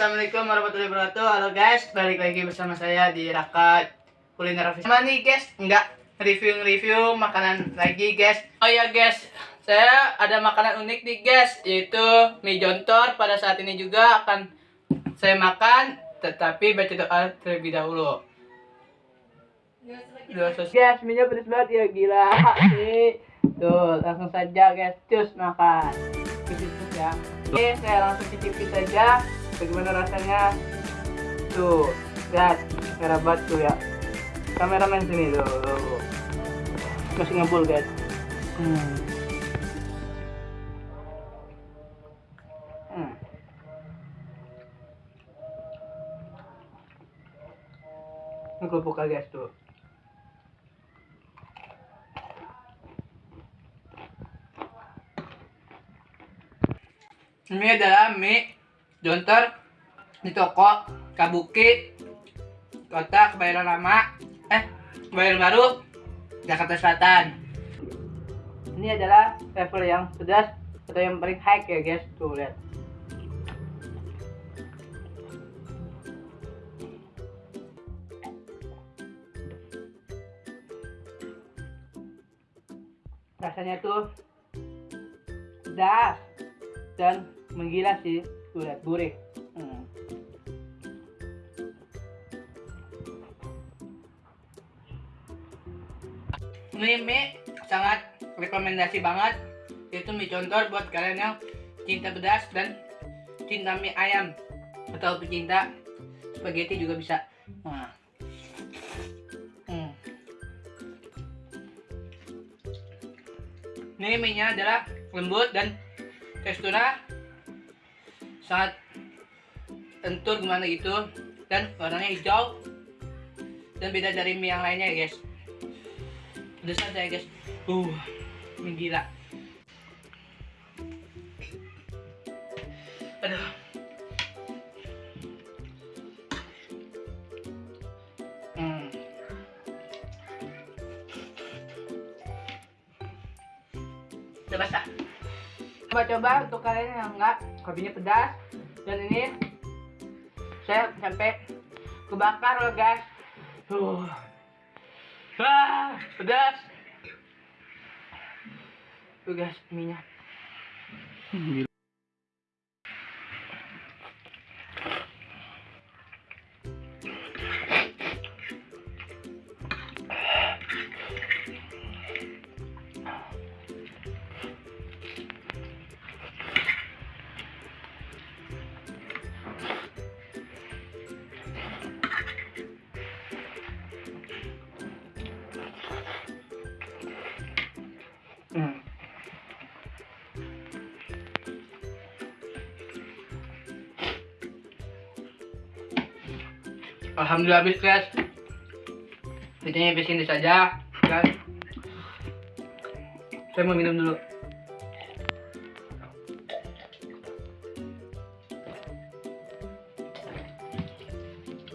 assalamualaikum warahmatullahi wabarakatuh. Halo guys, balik lagi bersama saya di Raka Kuliner Office. Sama nih guys, enggak review-review makanan lagi guys. Oh ya guys, saya ada makanan unik nih guys, yaitu mie jontor. Pada saat ini juga akan saya makan, tetapi baca doa terlebih dahulu. Guys, mie pedas banget ya gila. Nih, tuh langsung saja guys, cus makan. Cus ya. Oke, saya langsung cicipin saja bagaimana rasanya. Tuh, lihat merah batu ya. Kameramen sini tuh. tuh. Masih ngebul guys. Hmm. Hmm. Ini kerupuk guys tuh. Ini adalah mie jontor di toko Kabuki kota Kebayoran Lama eh Kebayoran Baru Jakarta Selatan. Ini adalah level yang pedas atau yang paling high ya guys. Tuh lihat. Rasanya tuh pedas dan menggila sih lihat gurih hmm. ini mie sangat rekomendasi banget itu mie contor buat kalian yang cinta pedas dan cinta mie ayam atau pecinta spaghetti juga bisa nah. hmm. ini mie nya adalah lembut dan teksturnya sangat lentur gimana gitu dan warnanya hijau dan beda dari mie yang lainnya ya guys. Saja ya guys. Uh mie gila. Aduh. Hmm. udah basah coba-coba untuk kalian yang enggak kopinya pedas dan ini saya sampai kebakar loh guys. Tuh. Ah, pedas. Tuh guys minyak Alhamdulillah habis guys. Videonya habis ini saja guys. Saya mau minum dulu.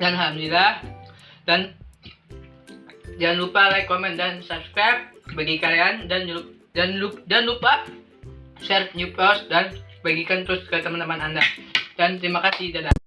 Dan alhamdulillah dan jangan lupa like, comment dan subscribe bagi kalian dan dan jangan lupa share new post dan bagikan terus ke teman-teman anda dan terima kasih dadah